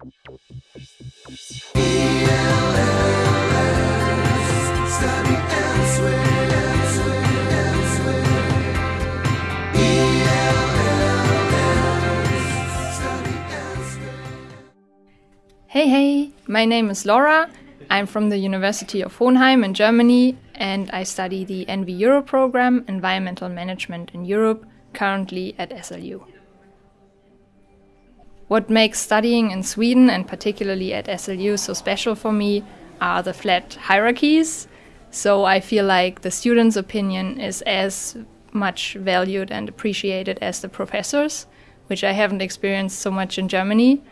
Hey, hey, my name is Laura. I'm from the University of Hohenheim in Germany and I study the ENVI Euro program, Environmental Management in Europe, currently at SLU. What makes studying in Sweden and particularly at SLU so special for me are the flat hierarchies. So I feel like the students' opinion is as much valued and appreciated as the professors, which I haven't experienced so much in Germany.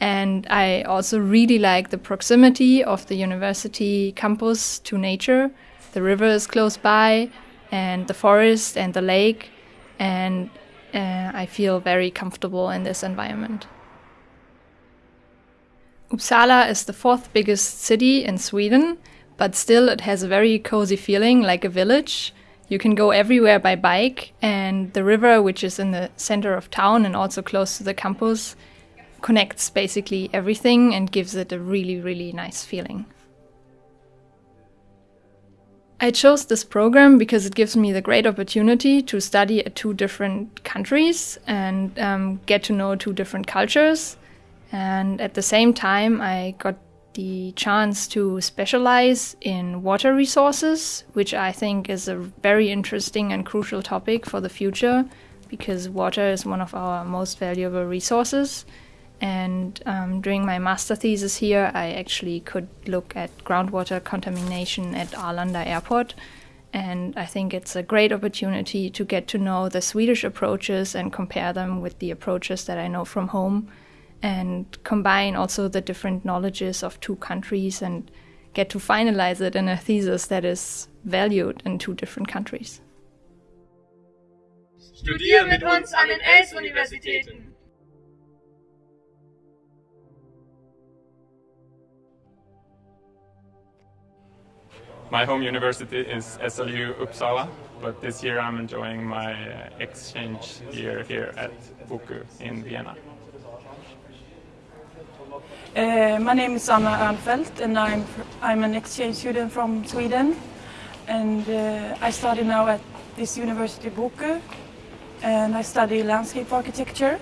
And I also really like the proximity of the university campus to nature. The river is close by, and the forest and the lake, and uh, I feel very comfortable in this environment. Uppsala is the fourth biggest city in Sweden, but still it has a very cozy feeling like a village. You can go everywhere by bike, and the river, which is in the center of town and also close to the campus, connects basically everything and gives it a really, really nice feeling. I chose this program because it gives me the great opportunity to study at two different countries and um, get to know two different cultures. And at the same time, I got the chance to specialize in water resources, which I think is a very interesting and crucial topic for the future because water is one of our most valuable resources. And um, during my master thesis here, I actually could look at groundwater contamination at Arlanda Airport. And I think it's a great opportunity to get to know the Swedish approaches and compare them with the approaches that I know from home, and combine also the different knowledges of two countries and get to finalize it in a thesis that is valued in two different countries. Studier mit uns an den ELLS-Universitäten. My home university is SLU Uppsala, but this year I'm enjoying my exchange year here at BOKU in Vienna. Uh, my name is Anna Ernfeldt and I'm, I'm an exchange student from Sweden and uh, I study now at this university BOKU and I study landscape architecture.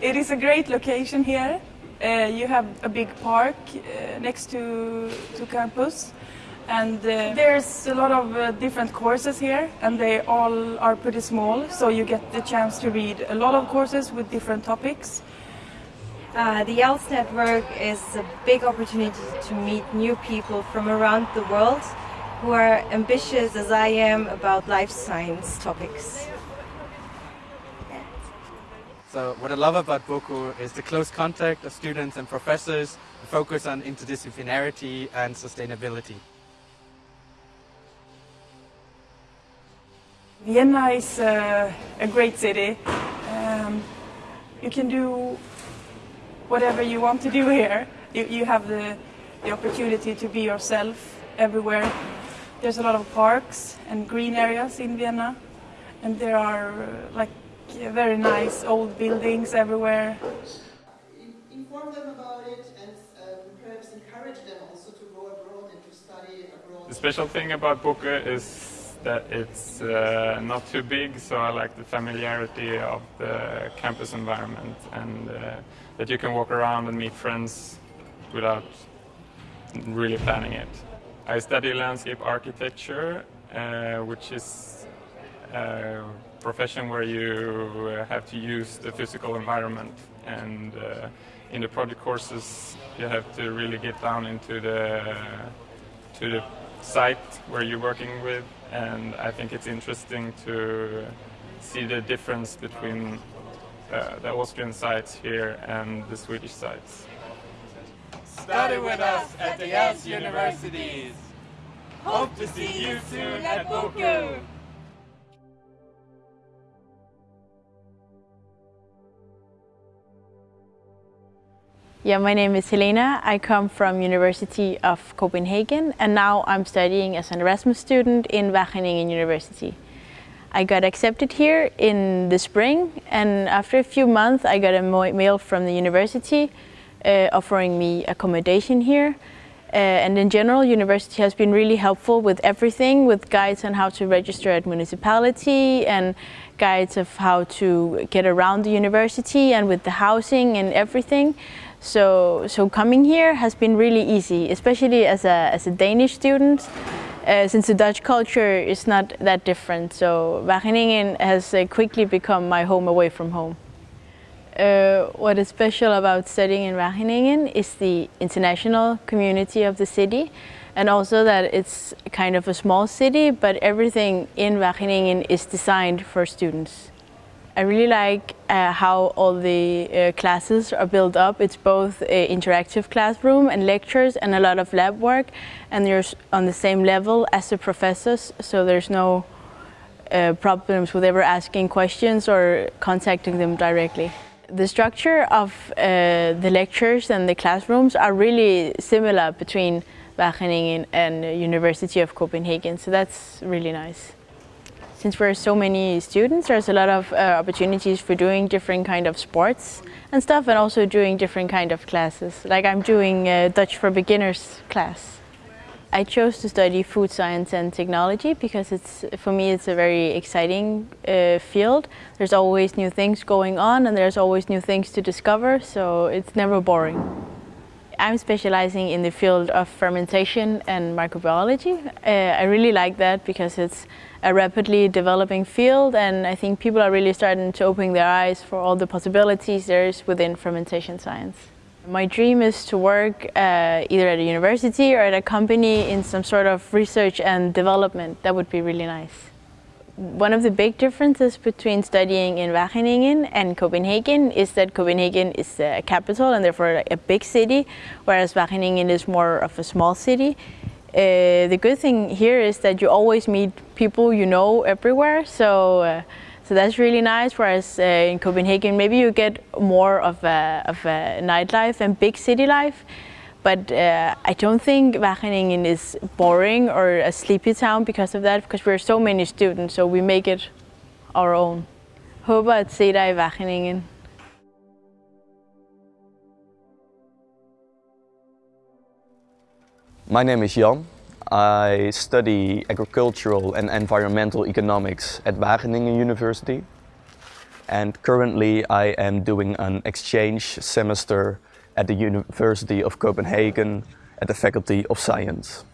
It is a great location here. Uh, you have a big park uh, next to, to campus and uh, there's a lot of uh, different courses here and they all are pretty small so you get the chance to read a lot of courses with different topics. Uh, the ELLS network is a big opportunity to meet new people from around the world who are ambitious as I am about life science topics. So what I love about BOKU is the close contact of students and professors, the focus on interdisciplinarity and sustainability. Vienna is uh, a great city. Um, you can do whatever you want to do here. You, you have the, the opportunity to be yourself everywhere. There's a lot of parks and green areas in Vienna and there are uh, like very nice old buildings everywhere. Inform them about it and um, perhaps encourage them also to go abroad and to study abroad. The special thing about BOKU is that it's uh, not too big, so I like the familiarity of the campus environment and uh, that you can walk around and meet friends without really planning it. I study landscape architecture, uh, which is a profession where you have to use the physical environment and uh, in the project courses you have to really get down into the to the site where you're working with and I think it's interesting to see the difference between uh, the Austrian sites here and the Swedish sites. Study with us at the ELLS universities. Hope to see you soon at BOKU. Yeah, my name is Helena. I come from University of Copenhagen and now I'm studying as an Erasmus student in Wageningen University. I got accepted here in the spring and after a few months I got a mail from the university uh, offering me accommodation here. Uh, and in general, university has been really helpful with everything, with guides on how to register at municipality and guides of how to get around the university and with the housing and everything. So, so coming here has been really easy, especially as a, as a Danish student, uh, since the Dutch culture is not that different. So Wageningen has uh, quickly become my home away from home. Uh, what is special about studying in Wageningen is the international community of the city and also that it's kind of a small city but everything in Wageningen is designed for students. I really like uh, how all the uh, classes are built up. It's both an interactive classroom and lectures and a lot of lab work and you're on the same level as the professors so there's no uh, problems with ever asking questions or contacting them directly. The structure of uh, the lectures and the classrooms are really similar between Wageningen and University of Copenhagen, so that's really nice. Since we're so many students, there's a lot of uh, opportunities for doing different kind of sports and stuff and also doing different kind of classes. Like I'm doing uh, Dutch for beginners class. I chose to study food science and technology because it's for me it's a very exciting uh, field. There's always new things going on and there's always new things to discover, so it's never boring. I'm specializing in the field of fermentation and microbiology. Uh, I really like that because it's a rapidly developing field and I think people are really starting to open their eyes for all the possibilities there is within fermentation science. My dream is to work uh, either at a university or at a company in some sort of research and development. That would be really nice. One of the big differences between studying in Wageningen and Copenhagen is that Copenhagen is a capital and therefore a big city, whereas Wageningen is more of a small city. Uh, the good thing here is that you always meet people you know everywhere, so uh, so that's really nice, whereas uh, in Copenhagen maybe you get more of a, of a nightlife and big city life. But uh, I don't think Wageningen is boring or a sleepy town because of that, because we're so many students, so we make it our own. Håber at se dig i Wageningen. My name is Jan. I study agricultural and environmental economics at Wageningen University. And currently I am doing an exchange semester at the University of Copenhagen at the Faculty of Science.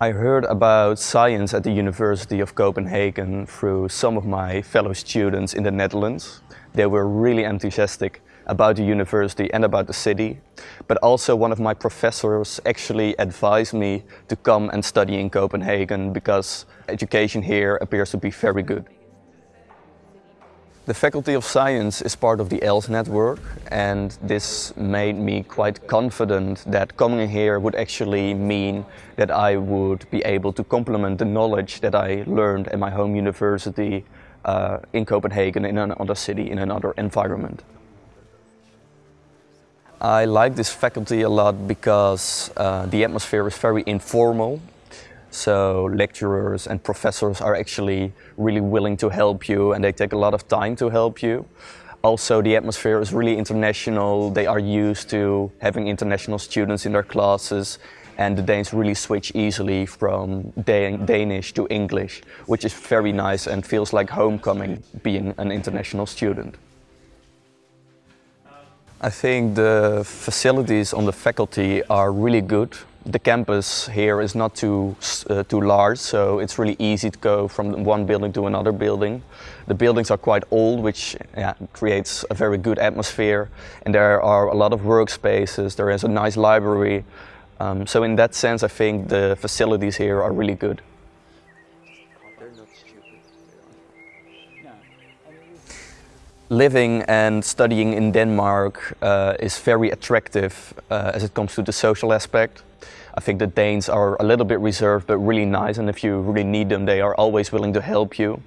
I heard about science at the University of Copenhagen through some of my fellow students in the Netherlands. They were really enthusiastic about the university and about the city. But also one of my professors actually advised me to come and study in Copenhagen because education here appears to be very good. The Faculty of Science is part of the ELLS network and this made me quite confident that coming here would actually mean that I would be able to complement the knowledge that I learned at my home university uh, in Copenhagen in another city, in another environment. I like this faculty a lot because uh, the atmosphere is very informal. So lecturers and professors are actually really willing to help you and they take a lot of time to help you. Also the atmosphere is really international. They are used to having international students in their classes and the Danes really switch easily from Dan Danish to English, which is very nice and feels like homecoming being an international student. I think the facilities on the faculty are really good. The campus here is not too, uh, too large, so it's really easy to go from one building to another building. The buildings are quite old, which yeah, creates a very good atmosphere. And there are a lot of workspaces, there is a nice library. Um, so in that sense, I think the facilities here are really good. Living and studying in Denmark uh, is very attractive uh, as it comes to the social aspect. I think the Danes are a little bit reserved but really nice and if you really need them they are always willing to help you.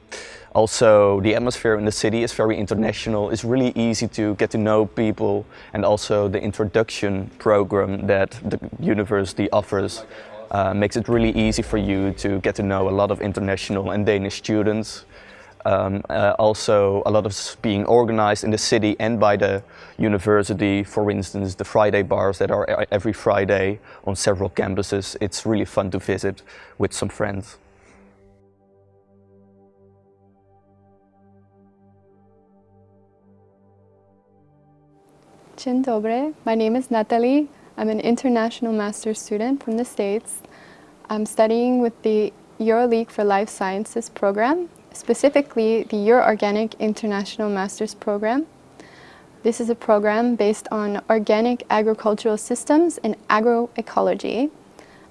Also the atmosphere in the city is very international, it's really easy to get to know people and also the introduction program that the university offers uh, makes it really easy for you to get to know a lot of international and Danish students. Um, uh, also a lot of being organized in the city and by the university. For instance, the Friday bars that are every Friday on several campuses. It's really fun to visit with some friends. Dzień dobry. My name is Natalie. I'm an international master's student from the States. I'm studying with the EuroLeague for Life Sciences program, specifically the Euro-Organic International Master's Program. This is a program based on organic agricultural systems and agroecology.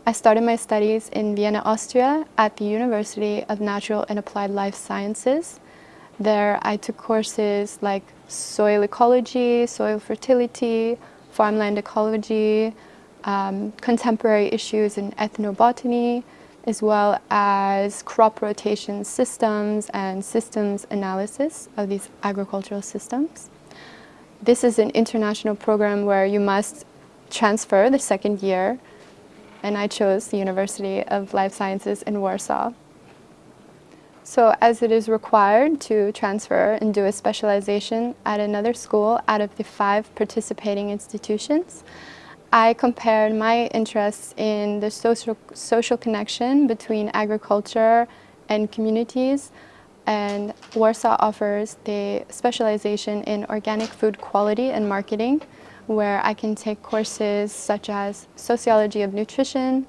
I started my studies in Vienna, Austria at the University of Natural and Applied Life Sciences. There I took courses like soil ecology, soil fertility, farmland ecology, um, contemporary issues in ethnobotany, as well as crop rotation systems and systems analysis of these agricultural systems. This is an international program where you must transfer the second year and I chose the University of Life Sciences in Warsaw. So as it is required to transfer and do a specialization at another school out of the five participating institutions, I compared my interests in the social, social connection between agriculture and communities and Warsaw offers the specialization in organic food quality and marketing where I can take courses such as sociology of nutrition,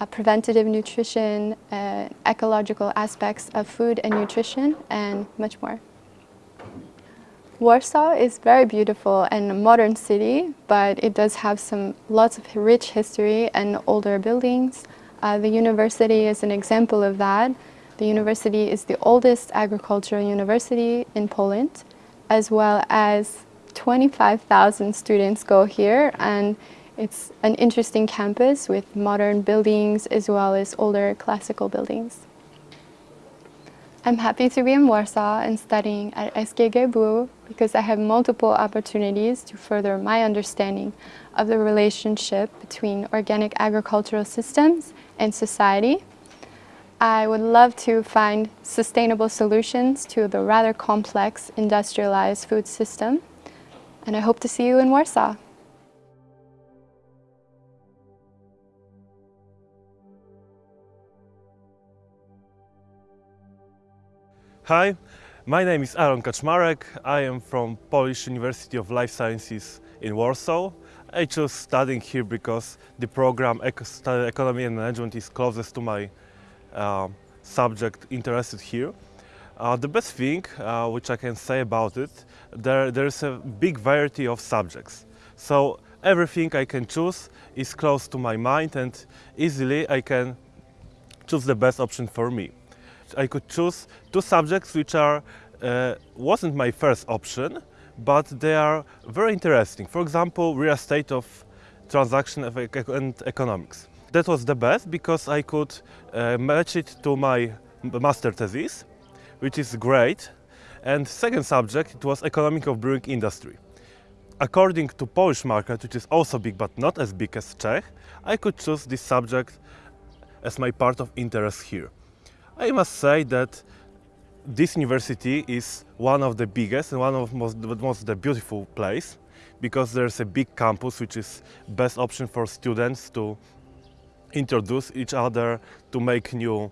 uh, preventative nutrition, uh, ecological aspects of food and nutrition, and much more. Warsaw is very beautiful and a modern city, but it does have some lots of rich history and older buildings. Uh, the university is an example of that. The university is the oldest agricultural university in Poland, as well as 25,000 students go here and it's an interesting campus with modern buildings as well as older classical buildings. I'm happy to be in Warsaw and studying at SGGW because I have multiple opportunities to further my understanding of the relationship between organic agricultural systems and society. I would love to find sustainable solutions to the rather complex industrialized food system and I hope to see you in Warsaw. Hi, my name is Aaron Kaczmarek. I am from Polish University of Life Sciences in Warsaw. I chose studying here because the program Economy and Management is closest to my uh, subject interested here. Uh, the best thing uh, which I can say about it, there, there's a big variety of subjects. So everything I can choose is close to my mind and easily I can choose the best option for me. I could choose two subjects which are uh, wasn't my first option, but they are very interesting. For example, real estate of transaction and economics. That was the best because I could uh, match it to my master thesis, which is great. And second subject, it was economic of brewing industry. According to Polish market, which is also big but not as big as Czech, I could choose this subject as my part of interest here. I must say that this university is one of the biggest and one of most, most the beautiful place because there's a big campus which is best option for students to introduce each other, to make new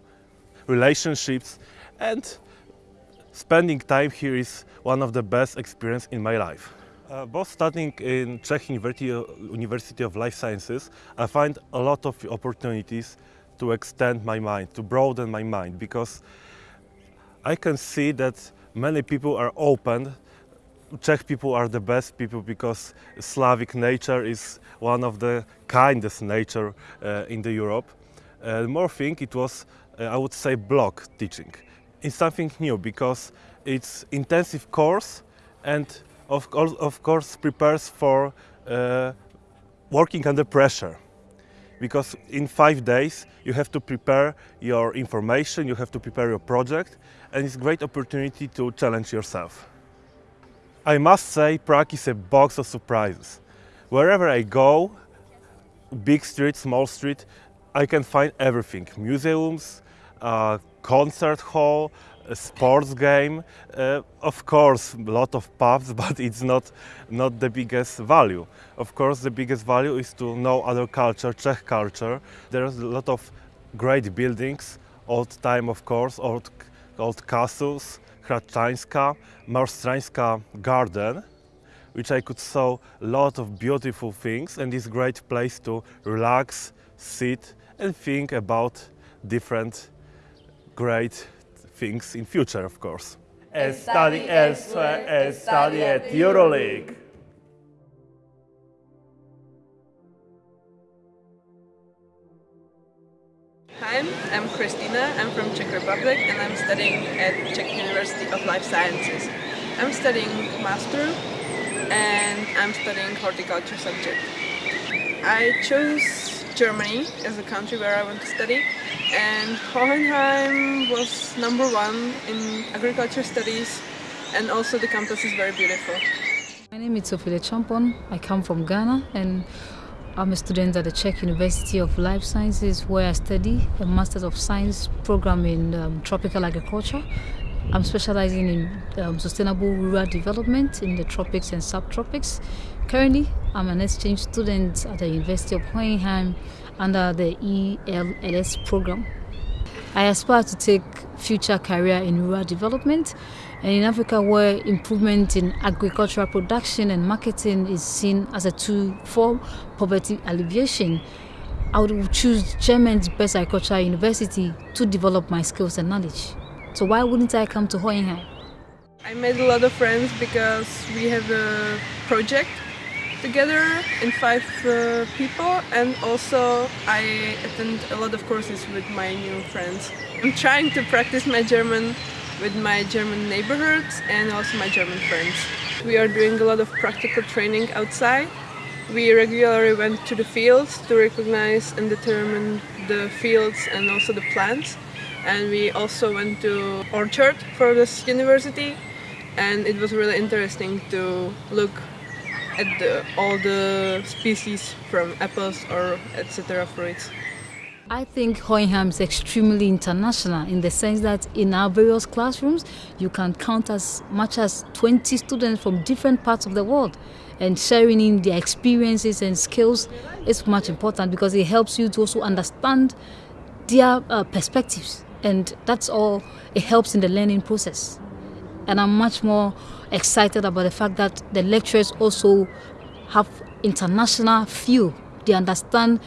relationships and spending time here is one of the best experience in my life. Uh, both studying in Czech University, University of Life Sciences, I find a lot of opportunities to extend my mind, to broaden my mind, because I can see that many people are open. Czech people are the best people because Slavic nature is one of the kindest nature uh, in the Europe. Uh, more thing, it was, uh, I would say, block teaching. It's something new because it's intensive course and of of course prepares for uh, working under pressure because in five days you have to prepare your information, you have to prepare your project, and it's a great opportunity to challenge yourself. I must say Prague is a box of surprises. Wherever I go, big street, small street, I can find everything. Museums, uh, concert hall, a sports game. Uh, of course, a lot of pubs, but it's not, not the biggest value. Of course, the biggest value is to know other culture, Czech culture. There's a lot of great buildings, old time, of course, old, old castles, Hradčanská, Malostranska garden, which I could saw a lot of beautiful things and it's great place to relax, sit and think about different great things in future, of course. And study elsewhere and study at EuroLeague. Hi, I'm Christina. I'm from Czech Republic and I'm studying at Czech University of Life Sciences. I'm studying master and I'm studying horticulture subject. I chose Germany as a country where I want to study and Hohenheim was number one in agriculture studies and also the campus is very beautiful. My name is Sophie Champon. I come from Ghana and I'm a student at the Czech University of Life Sciences where I study a Master's of Science program in um, tropical agriculture. I'm specializing in um, sustainable rural development in the tropics and subtropics. Currently, I'm an exchange student at the University of Hohenheim under the ELLS program. I aspire to take future career in rural development and in Africa where improvement in agricultural production and marketing is seen as a tool for poverty alleviation. I would choose German's best agricultural university to develop my skills and knowledge. So why wouldn't I come to Hohenheim? I made a lot of friends because we have a project together in five uh, people and also I attend a lot of courses with my new friends. I'm trying to practice my German with my German neighborhoods and also my German friends. We are doing a lot of practical training outside. We regularly went to the fields to recognize and determine the fields and also the plants. And we also went to orchard for this university and it was really interesting to look at the, all the species from apples or etc. fruits. I think Hohenheim is extremely international in the sense that in our various classrooms you can count as much as 20 students from different parts of the world and sharing in their experiences and skills is much important because it helps you to also understand their uh, perspectives and that's all it helps in the learning process and I'm much more excited about the fact that the lecturers also have international feel. They understand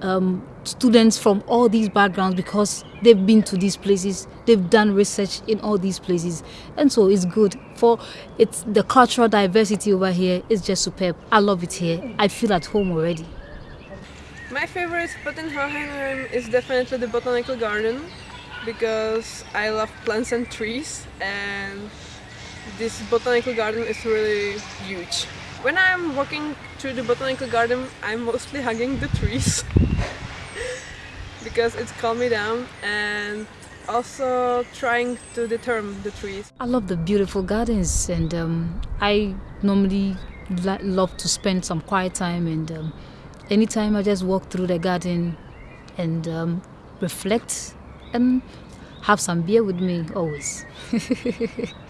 um, students from all these backgrounds because they've been to these places, they've done research in all these places, and so it's good. For it's the cultural diversity over here is just superb. I love it here. I feel at home already. My favorite spot in Hohenheim is definitely the botanical garden because I love plants and trees and this botanical garden is really huge. When I'm walking through the botanical garden, I'm mostly hugging the trees because it's calmed me down and also trying to determine the trees. I love the beautiful gardens and um, I normally love to spend some quiet time and um, anytime I just walk through the garden and um, reflect and have some beer with me always.